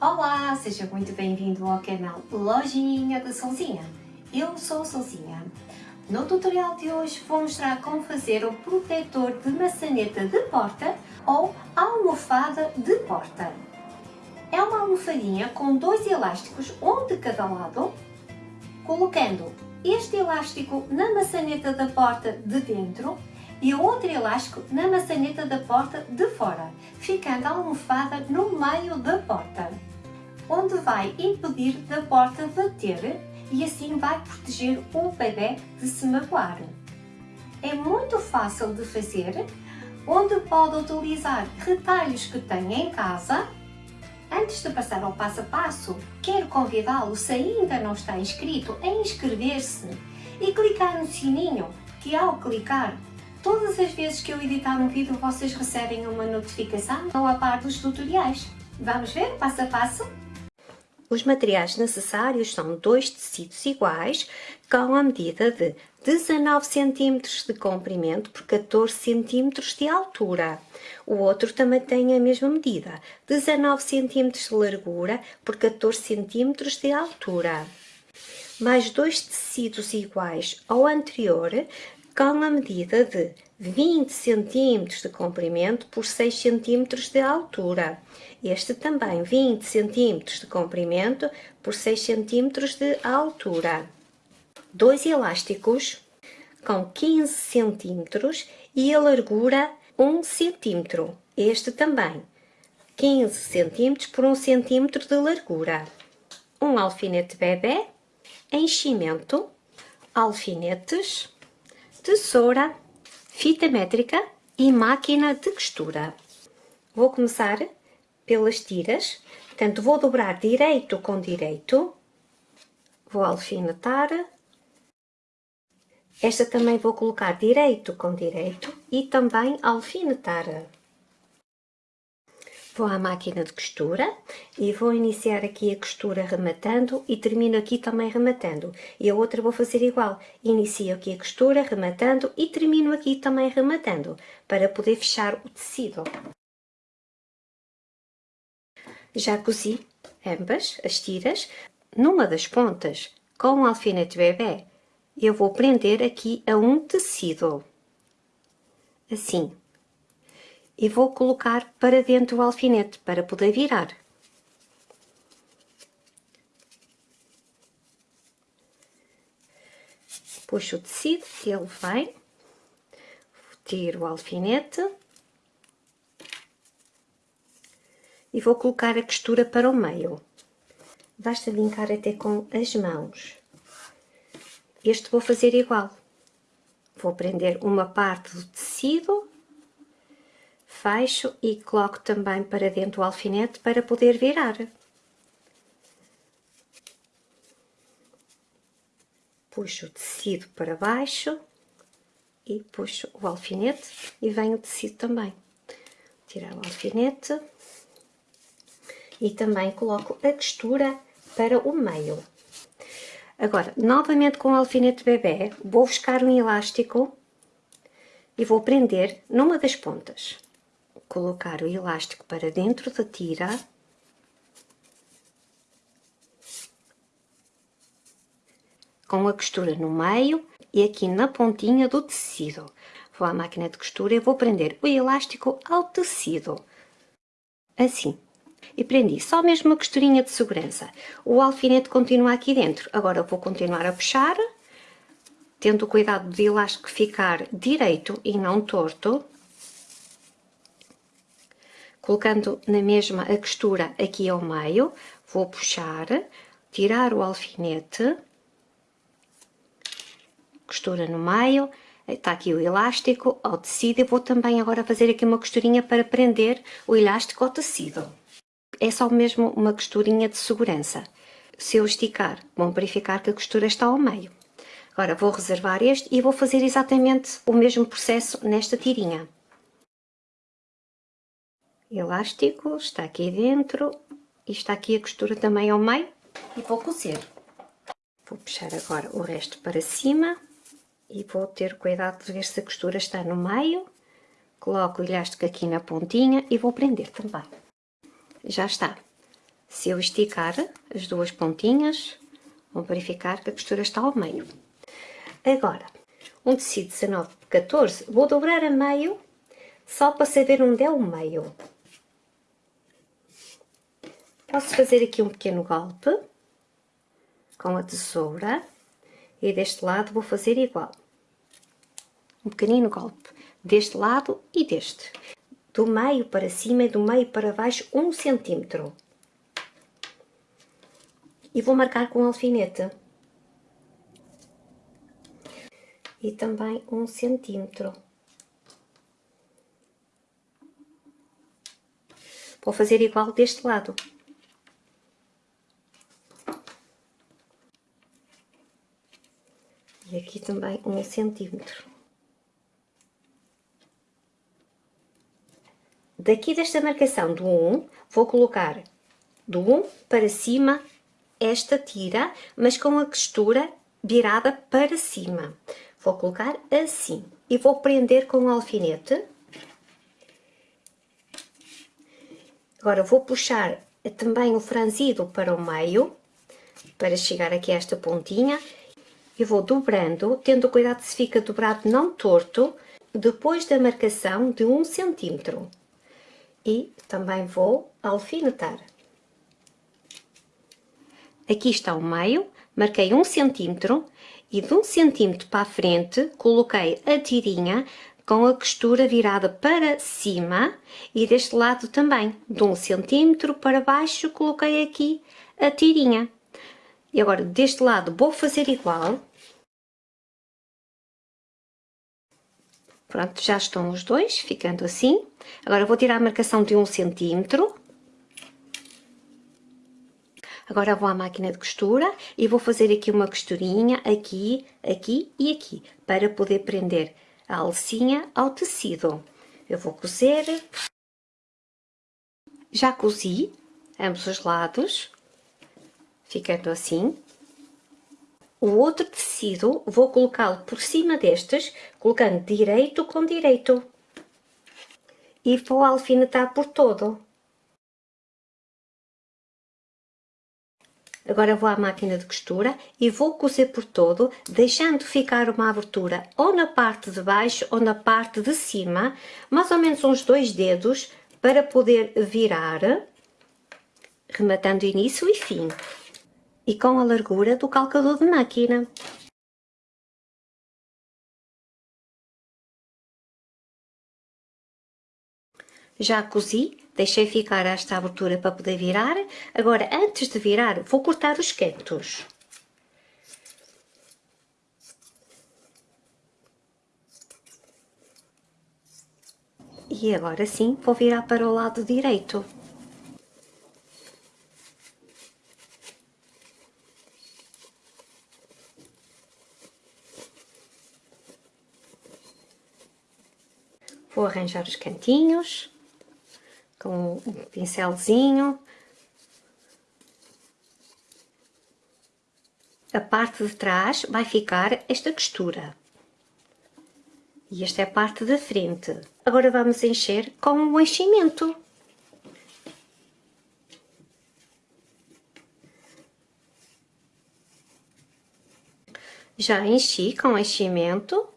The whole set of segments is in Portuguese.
Olá, seja muito bem-vindo ao canal Lojinha da Solzinha. Eu sou a Solzinha. No tutorial de hoje vou mostrar como fazer o protetor de maçaneta de porta ou almofada de porta. É uma almofadinha com dois elásticos, um de cada lado, colocando este elástico na maçaneta da porta de dentro e o outro elástico na maçaneta da porta de fora, ficando a almofada no meio da porta, onde vai impedir da porta bater e assim vai proteger o bebê de se magoar. É muito fácil de fazer, onde pode utilizar retalhos que tem em casa. Antes de passar ao passo a passo, quero convidá-lo, se ainda não está inscrito, a inscrever-se e clicar no sininho, que ao clicar Todas as vezes que eu editar um vídeo vocês recebem uma notificação ou a par dos tutoriais. Vamos ver passo a passo? Os materiais necessários são dois tecidos iguais com a medida de 19 cm de comprimento por 14 cm de altura. O outro também tem a mesma medida, 19 cm de largura por 14 cm de altura. Mais dois tecidos iguais ao anterior com a medida de 20 cm de comprimento por 6 cm de altura. Este também 20 cm de comprimento por 6 cm de altura. Dois elásticos com 15 cm e a largura 1 cm. Este também 15 cm por 1 cm de largura. Um alfinete bebê, enchimento, alfinetes, tesoura, fita métrica e máquina de costura. Vou começar pelas tiras, portanto vou dobrar direito com direito, vou alfinetar, esta também vou colocar direito com direito e também alfinetar. Vou à máquina de costura e vou iniciar aqui a costura rematando e termino aqui também rematando. E a outra vou fazer igual. Inicio aqui a costura rematando e termino aqui também rematando, para poder fechar o tecido. Já cozi ambas as tiras. Numa das pontas, com um alfinete bebê, eu vou prender aqui a um tecido. Assim e vou colocar para dentro o alfinete para poder virar. Puxo o tecido ele vai, tiro o alfinete e vou colocar a costura para o meio. Basta linkar até com as mãos. Este vou fazer igual. Vou prender uma parte do tecido fecho e coloco também para dentro o alfinete para poder virar. Puxo o tecido para baixo e puxo o alfinete e venho o tecido também. Tirar o alfinete e também coloco a costura para o meio. Agora, novamente com o alfinete bebê, vou buscar um elástico e vou prender numa das pontas colocar o elástico para dentro da tira com a costura no meio e aqui na pontinha do tecido. Vou à máquina de costura e vou prender o elástico ao tecido, assim. E prendi só mesmo uma costurinha de segurança. O alfinete continua aqui dentro. Agora vou continuar a puxar, tendo cuidado do elástico ficar direito e não torto colocando na mesma a costura aqui ao meio, vou puxar, tirar o alfinete, costura no meio, está aqui o elástico ao tecido, e vou também agora fazer aqui uma costurinha para prender o elástico ao tecido. É só mesmo uma costurinha de segurança. Se eu esticar, vão verificar que a costura está ao meio. Agora vou reservar este e vou fazer exatamente o mesmo processo nesta tirinha elástico, está aqui dentro e está aqui a costura também ao meio e vou cozer. Vou puxar agora o resto para cima e vou ter cuidado de ver se a costura está no meio. Coloco o elástico aqui na pontinha e vou prender também. Já está. Se eu esticar as duas pontinhas, vão verificar que a costura está ao meio. Agora, um tecido 19 por 14, vou dobrar a meio, só para saber onde é o meio. Posso fazer aqui um pequeno golpe com a tesoura e deste lado vou fazer igual. Um pequenino golpe deste lado e deste. Do meio para cima e do meio para baixo um centímetro. E vou marcar com alfinete. E também um centímetro. Vou fazer igual deste lado. E aqui também um centímetro. Daqui desta marcação do 1, vou colocar do 1 para cima esta tira, mas com a costura virada para cima. Vou colocar assim e vou prender com o alfinete. Agora vou puxar também o franzido para o meio, para chegar aqui a esta pontinha eu vou dobrando, tendo cuidado se fica dobrado não torto, depois da marcação de um centímetro. E também vou alfinetar. Aqui está o meio, marquei um centímetro e de um centímetro para a frente coloquei a tirinha com a costura virada para cima e deste lado também, de um centímetro para baixo coloquei aqui a tirinha. E agora deste lado vou fazer igual, Pronto, já estão os dois, ficando assim. Agora vou tirar a marcação de um centímetro. Agora vou à máquina de costura e vou fazer aqui uma costurinha aqui, aqui e aqui, para poder prender a alcinha ao tecido. Eu vou cozer. Já cozi ambos os lados, ficando assim. O outro tecido vou colocá-lo por cima destes, colocando direito com direito. E vou alfinetar por todo. Agora vou à máquina de costura e vou cozer por todo, deixando ficar uma abertura ou na parte de baixo ou na parte de cima, mais ou menos uns dois dedos, para poder virar, rematando início e fim e com a largura do calcador de máquina. Já cozi, deixei ficar esta abertura para poder virar. Agora, antes de virar, vou cortar os cantos. E agora sim, vou virar para o lado direito. Arranjar os cantinhos com um pincelzinho. A parte de trás vai ficar esta costura. E esta é a parte da frente. Agora vamos encher com o enchimento. Já enchi com enchimento.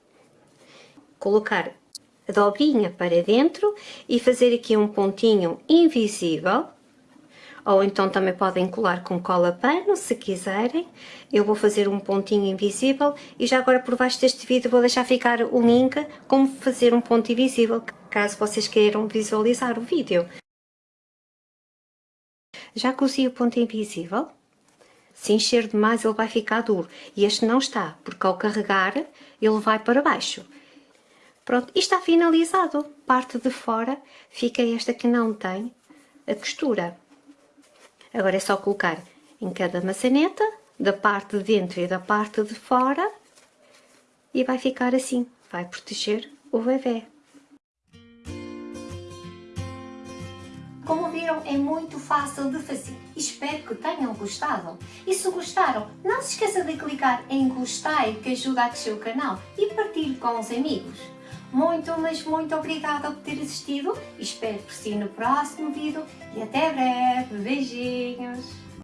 Colocar dobrinha para dentro e fazer aqui um pontinho invisível. Ou então também podem colar com cola pano se quiserem. Eu vou fazer um pontinho invisível e já agora por baixo deste vídeo vou deixar ficar o link como fazer um ponto invisível caso vocês queiram visualizar o vídeo. Já cozi o ponto invisível. Se encher demais ele vai ficar duro. E este não está porque ao carregar ele vai para baixo Pronto, e está finalizado. Parte de fora fica esta que não tem a costura. Agora é só colocar em cada maçaneta, da parte de dentro e da parte de fora, e vai ficar assim, vai proteger o bebê. Como viram, é muito fácil de fazer. Espero que tenham gostado. E se gostaram, não se esqueça de clicar em gostei, que ajuda a crescer o canal, e partilhe com os amigos. Muito, mas muito obrigada por ter assistido. Espero por si no próximo vídeo e até breve. Beijinhos!